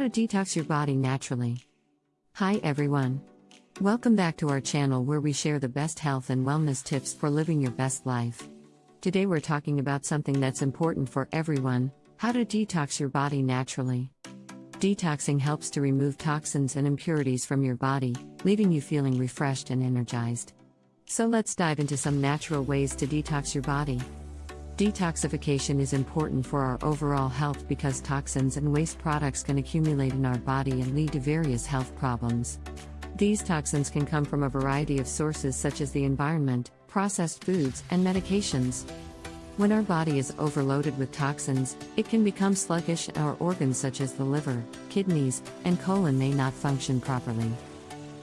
to detox your body naturally. Hi everyone. Welcome back to our channel where we share the best health and wellness tips for living your best life. Today we're talking about something that's important for everyone how to detox your body naturally. Detoxing helps to remove toxins and impurities from your body, leaving you feeling refreshed and energized. So let's dive into some natural ways to detox your body. Detoxification is important for our overall health because toxins and waste products can accumulate in our body and lead to various health problems. These toxins can come from a variety of sources such as the environment, processed foods, and medications. When our body is overloaded with toxins, it can become sluggish and our organs such as the liver, kidneys, and colon may not function properly.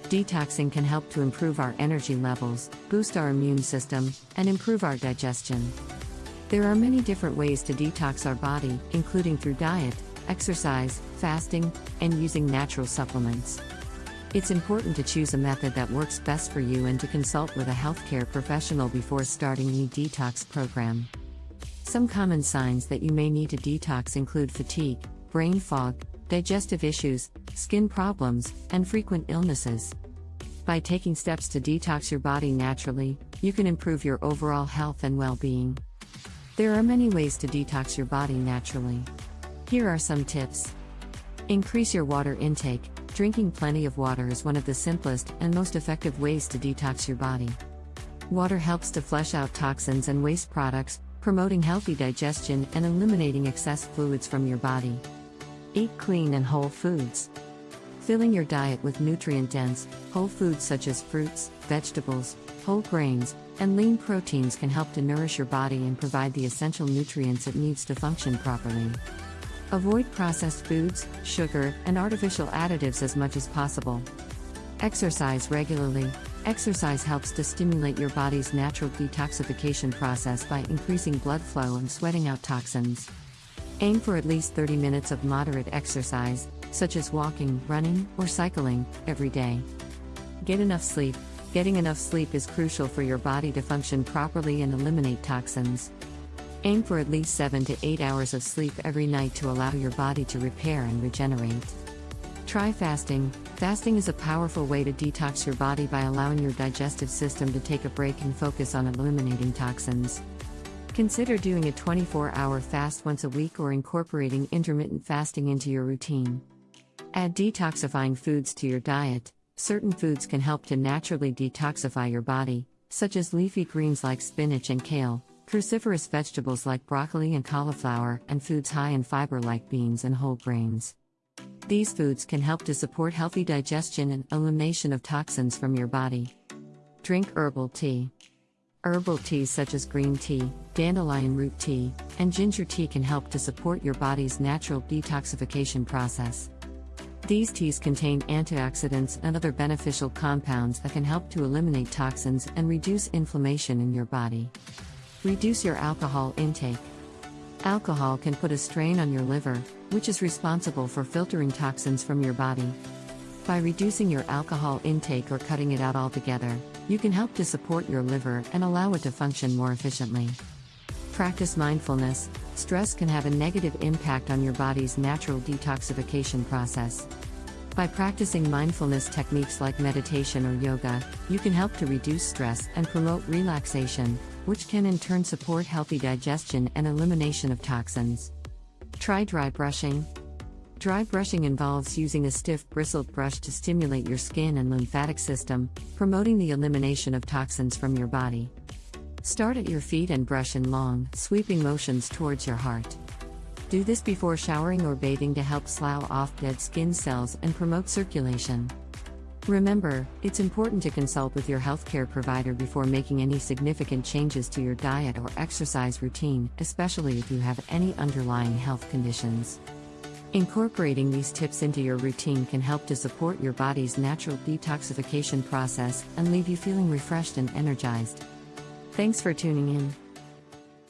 Detoxing can help to improve our energy levels, boost our immune system, and improve our digestion. There are many different ways to detox our body, including through diet, exercise, fasting, and using natural supplements. It's important to choose a method that works best for you and to consult with a healthcare professional before starting any detox program. Some common signs that you may need to detox include fatigue, brain fog, digestive issues, skin problems, and frequent illnesses. By taking steps to detox your body naturally, you can improve your overall health and well being. There are many ways to detox your body naturally. Here are some tips. Increase your water intake. Drinking plenty of water is one of the simplest and most effective ways to detox your body. Water helps to flush out toxins and waste products, promoting healthy digestion and eliminating excess fluids from your body. Eat clean and whole foods. Filling your diet with nutrient dense, whole foods such as fruits, vegetables, whole grains, and lean proteins can help to nourish your body and provide the essential nutrients it needs to function properly. Avoid processed foods, sugar, and artificial additives as much as possible. Exercise regularly. Exercise helps to stimulate your body's natural detoxification process by increasing blood flow and sweating out toxins. Aim for at least 30 minutes of moderate exercise, such as walking, running, or cycling, every day. Get enough sleep. Getting enough sleep is crucial for your body to function properly and eliminate toxins. Aim for at least 7 to 8 hours of sleep every night to allow your body to repair and regenerate. Try fasting. Fasting is a powerful way to detox your body by allowing your digestive system to take a break and focus on eliminating toxins. Consider doing a 24 hour fast once a week or incorporating intermittent fasting into your routine. Add detoxifying foods to your diet. Certain foods can help to naturally detoxify your body, such as leafy greens like spinach and kale, cruciferous vegetables like broccoli and cauliflower, and foods high in fiber like beans and whole grains. These foods can help to support healthy digestion and elimination of toxins from your body. Drink herbal tea. Herbal teas such as green tea, dandelion root tea, and ginger tea can help to support your body's natural detoxification process. These teas contain antioxidants and other beneficial compounds that can help to eliminate toxins and reduce inflammation in your body. Reduce your alcohol intake. Alcohol can put a strain on your liver, which is responsible for filtering toxins from your body. By reducing your alcohol intake or cutting it out altogether, you can help to support your liver and allow it to function more efficiently. Practice mindfulness. Stress can have a negative impact on your body's natural detoxification process. By practicing mindfulness techniques like meditation or yoga, you can help to reduce stress and promote relaxation, which can in turn support healthy digestion and elimination of toxins. Try dry brushing. Dry brushing involves using a stiff bristled brush to stimulate your skin and lymphatic system, promoting the elimination of toxins from your body. Start at your feet and brush in long, sweeping motions towards your heart. Do this before showering or bathing to help slough off dead skin cells and promote circulation. Remember, it's important to consult with your healthcare provider before making any significant changes to your diet or exercise routine, especially if you have any underlying health conditions. Incorporating these tips into your routine can help to support your body's natural detoxification process and leave you feeling refreshed and energized. Thanks for tuning in.